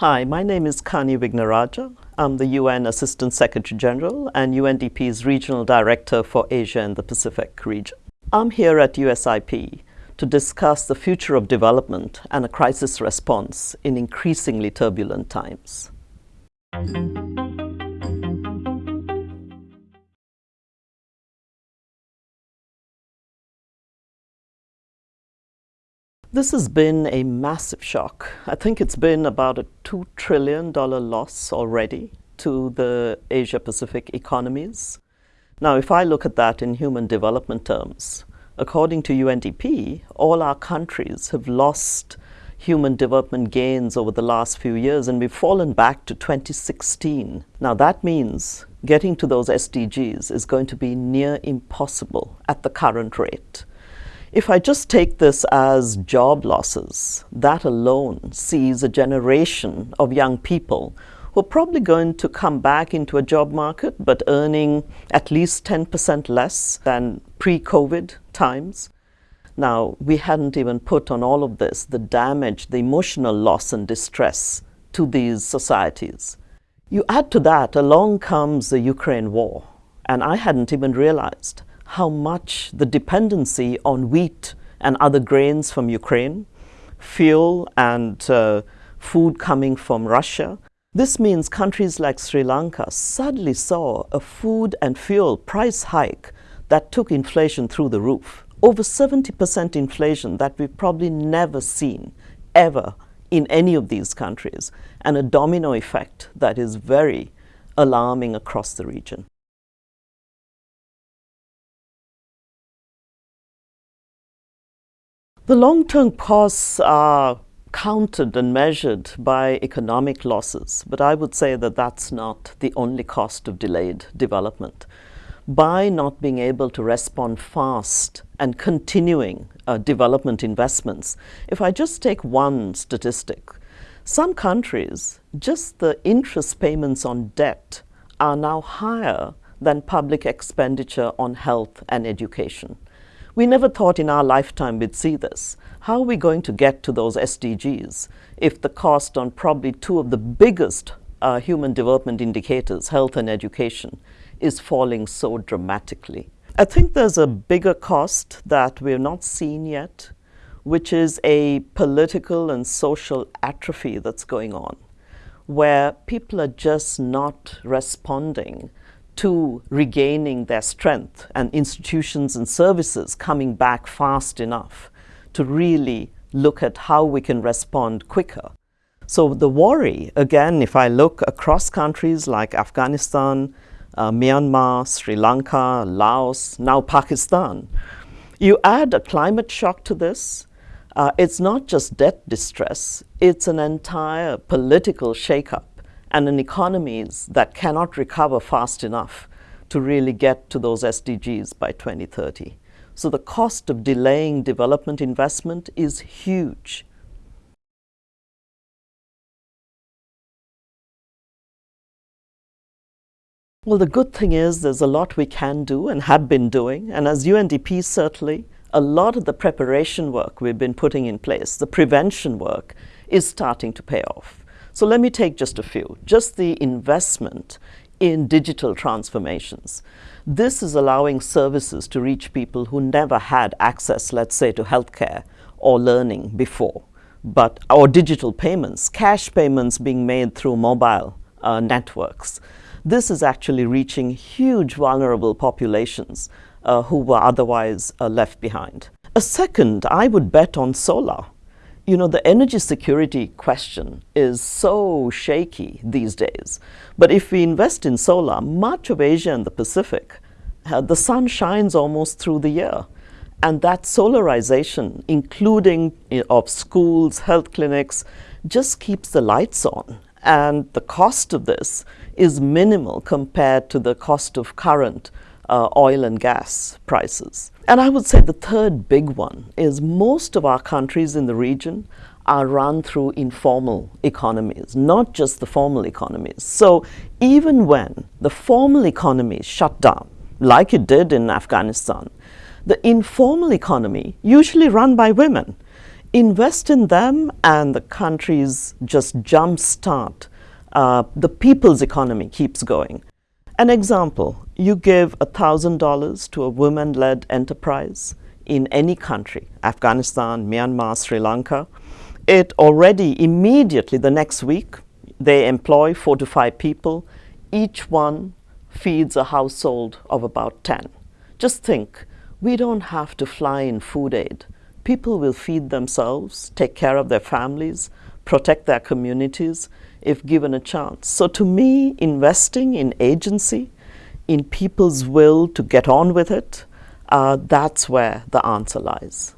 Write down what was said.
Hi, my name is Kani Wignaraja. I'm the UN Assistant Secretary General and UNDP's Regional Director for Asia and the Pacific region. I'm here at USIP to discuss the future of development and a crisis response in increasingly turbulent times. This has been a massive shock. I think it's been about a $2 trillion loss already to the Asia-Pacific economies. Now, if I look at that in human development terms, according to UNDP, all our countries have lost human development gains over the last few years, and we've fallen back to 2016. Now, that means getting to those SDGs is going to be near impossible at the current rate. If I just take this as job losses, that alone sees a generation of young people who are probably going to come back into a job market but earning at least 10% less than pre-COVID times. Now, we hadn't even put on all of this the damage, the emotional loss and distress to these societies. You add to that, along comes the Ukraine war, and I hadn't even realized how much the dependency on wheat and other grains from Ukraine, fuel and uh, food coming from Russia. This means countries like Sri Lanka suddenly saw a food and fuel price hike that took inflation through the roof. Over 70% inflation that we've probably never seen ever in any of these countries, and a domino effect that is very alarming across the region. The long-term costs are counted and measured by economic losses, but I would say that that's not the only cost of delayed development. By not being able to respond fast and continuing uh, development investments, if I just take one statistic, some countries, just the interest payments on debt are now higher than public expenditure on health and education. We never thought in our lifetime we'd see this. How are we going to get to those SDGs if the cost on probably two of the biggest uh, human development indicators, health and education, is falling so dramatically? I think there's a bigger cost that we've not seen yet, which is a political and social atrophy that's going on, where people are just not responding to regaining their strength and institutions and services coming back fast enough to really look at how we can respond quicker. So the worry, again, if I look across countries like Afghanistan, uh, Myanmar, Sri Lanka, Laos, now Pakistan, you add a climate shock to this, uh, it's not just debt distress, it's an entire political shakeup and an economies that cannot recover fast enough to really get to those SDGs by 2030. So the cost of delaying development investment is huge. Well, the good thing is there's a lot we can do and have been doing. And as UNDP, certainly, a lot of the preparation work we've been putting in place, the prevention work, is starting to pay off. So let me take just a few. Just the investment in digital transformations. This is allowing services to reach people who never had access, let's say, to healthcare or learning before, but or digital payments, cash payments being made through mobile uh, networks. This is actually reaching huge vulnerable populations uh, who were otherwise uh, left behind. A second, I would bet on solar you know, the energy security question is so shaky these days. But if we invest in solar, much of Asia and the Pacific, uh, the sun shines almost through the year. And that solarization, including know, of schools, health clinics, just keeps the lights on. And the cost of this is minimal compared to the cost of current uh, oil and gas prices. And I would say the third big one is most of our countries in the region are run through informal economies, not just the formal economies. So even when the formal economy shut down, like it did in Afghanistan, the informal economy, usually run by women, invest in them and the countries just jumpstart. Uh, the people's economy keeps going. An example, you give $1,000 to a women-led enterprise in any country, Afghanistan, Myanmar, Sri Lanka, it already immediately the next week, they employ four to five people. Each one feeds a household of about 10. Just think, we don't have to fly in food aid. People will feed themselves, take care of their families, protect their communities if given a chance. So to me, investing in agency, in people's will to get on with it, uh, that's where the answer lies.